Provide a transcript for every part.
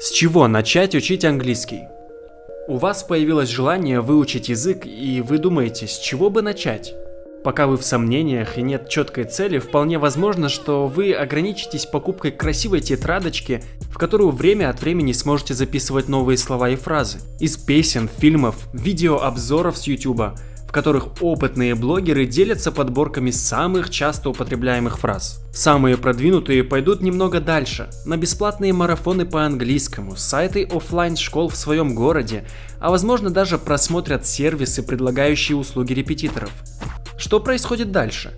С чего начать учить английский? У вас появилось желание выучить язык, и вы думаете, с чего бы начать? Пока вы в сомнениях и нет четкой цели, вполне возможно, что вы ограничитесь покупкой красивой тетрадочки, в которую время от времени сможете записывать новые слова и фразы. Из песен, фильмов, видеообзоров с YouTube, в которых опытные блогеры делятся подборками самых часто употребляемых фраз. Самые продвинутые пойдут немного дальше, на бесплатные марафоны по английскому, сайты офлайн школ в своем городе, а возможно даже просмотрят сервисы, предлагающие услуги репетиторов. Что происходит дальше?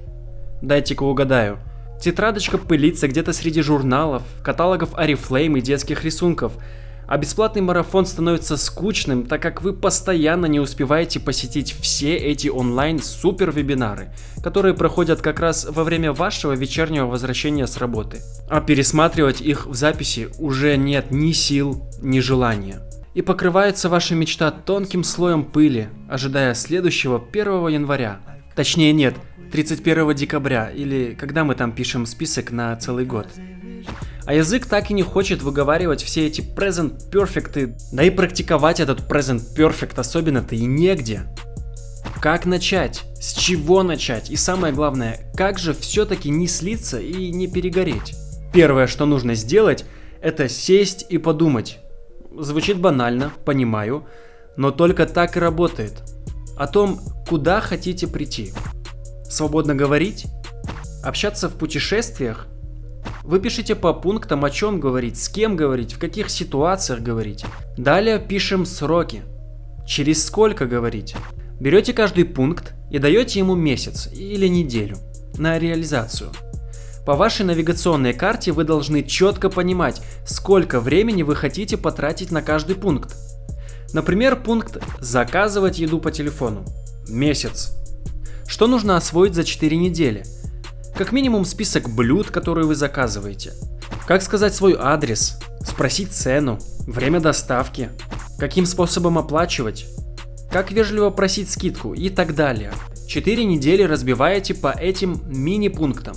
Дайте-ка угадаю. Тетрадочка пылится где-то среди журналов, каталогов Oriflame и детских рисунков – а бесплатный марафон становится скучным, так как вы постоянно не успеваете посетить все эти онлайн супер вебинары, которые проходят как раз во время вашего вечернего возвращения с работы. А пересматривать их в записи уже нет ни сил, ни желания. И покрывается ваша мечта тонким слоем пыли, ожидая следующего 1 января. Точнее нет, 31 декабря, или когда мы там пишем список на целый год. А язык так и не хочет выговаривать все эти present perfect, да и практиковать этот present perfect особенно-то и негде. Как начать? С чего начать? И самое главное, как же все-таки не слиться и не перегореть? Первое, что нужно сделать, это сесть и подумать. Звучит банально, понимаю, но только так и работает. О том, куда хотите прийти. Свободно говорить? Общаться в путешествиях? Вы пишете по пунктам, о чем говорить, с кем говорить, в каких ситуациях говорить. Далее пишем сроки. Через сколько говорить. Берете каждый пункт и даете ему месяц или неделю на реализацию. По вашей навигационной карте вы должны четко понимать, сколько времени вы хотите потратить на каждый пункт. Например, пункт «Заказывать еду по телефону». Месяц. Что нужно освоить за 4 недели? Как минимум список блюд, которые вы заказываете. Как сказать свой адрес, спросить цену, время доставки, каким способом оплачивать, как вежливо просить скидку и так далее. 4 недели разбиваете по этим мини-пунктам.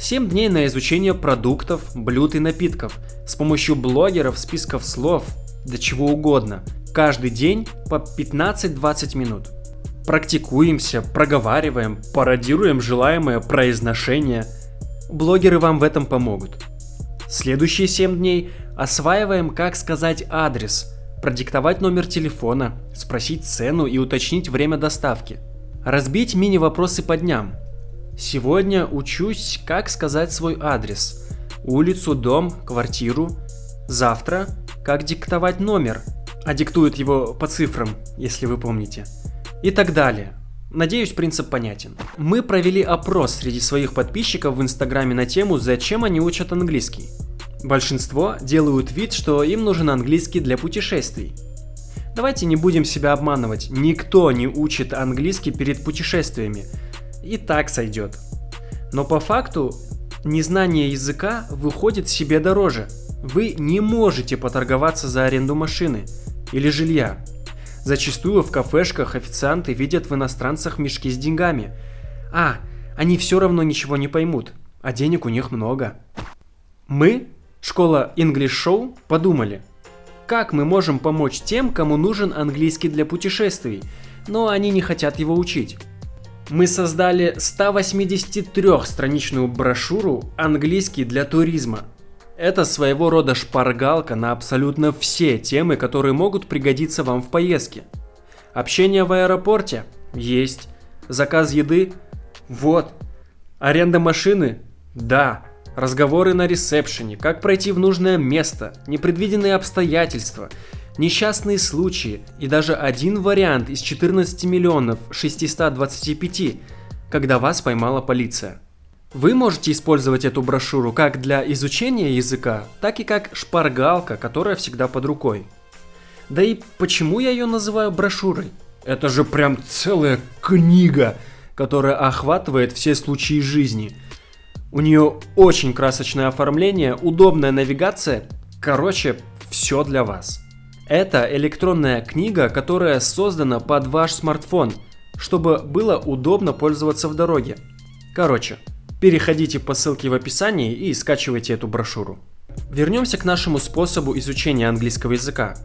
7 дней на изучение продуктов, блюд и напитков с помощью блогеров, списков слов, да чего угодно. Каждый день по 15-20 минут. Практикуемся, проговариваем, пародируем желаемое произношение. Блогеры вам в этом помогут. Следующие 7 дней осваиваем, как сказать адрес, продиктовать номер телефона, спросить цену и уточнить время доставки. Разбить мини-вопросы по дням. Сегодня учусь, как сказать свой адрес. Улицу, дом, квартиру. Завтра, как диктовать номер, а диктуют его по цифрам, если вы помните и так далее. Надеюсь, принцип понятен. Мы провели опрос среди своих подписчиков в инстаграме на тему, зачем они учат английский. Большинство делают вид, что им нужен английский для путешествий. Давайте не будем себя обманывать, никто не учит английский перед путешествиями. И так сойдет. Но по факту, незнание языка выходит себе дороже. Вы не можете поторговаться за аренду машины или жилья, Зачастую в кафешках официанты видят в иностранцах мешки с деньгами. А, они все равно ничего не поймут, а денег у них много. Мы, школа English Show, подумали, как мы можем помочь тем, кому нужен английский для путешествий, но они не хотят его учить. Мы создали 183-страничную брошюру «Английский для туризма», это своего рода шпаргалка на абсолютно все темы, которые могут пригодиться вам в поездке. Общение в аэропорте? Есть. Заказ еды? Вот. Аренда машины? Да. Разговоры на ресепшене, как пройти в нужное место, непредвиденные обстоятельства, несчастные случаи и даже один вариант из 14 миллионов 625, когда вас поймала полиция. Вы можете использовать эту брошюру как для изучения языка, так и как шпаргалка, которая всегда под рукой. Да и почему я ее называю брошюрой? Это же прям целая книга, которая охватывает все случаи жизни. У нее очень красочное оформление, удобная навигация, короче, все для вас. Это электронная книга, которая создана под ваш смартфон, чтобы было удобно пользоваться в дороге. Короче, Переходите по ссылке в описании и скачивайте эту брошюру. Вернемся к нашему способу изучения английского языка.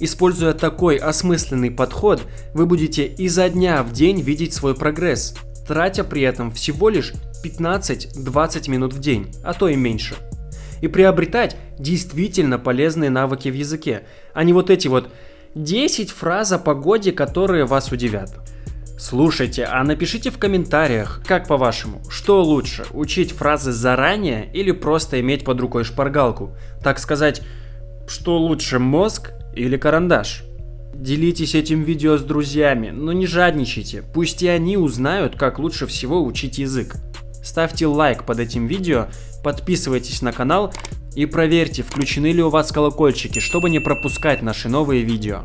Используя такой осмысленный подход, вы будете изо дня в день видеть свой прогресс, тратя при этом всего лишь 15-20 минут в день, а то и меньше. И приобретать действительно полезные навыки в языке, а не вот эти вот 10 фраз о погоде, которые вас удивят. Слушайте, а напишите в комментариях, как по-вашему, что лучше, учить фразы заранее или просто иметь под рукой шпаргалку? Так сказать, что лучше, мозг или карандаш. Делитесь этим видео с друзьями, но не жадничайте, пусть и они узнают, как лучше всего учить язык. Ставьте лайк под этим видео, подписывайтесь на канал и проверьте, включены ли у вас колокольчики, чтобы не пропускать наши новые видео.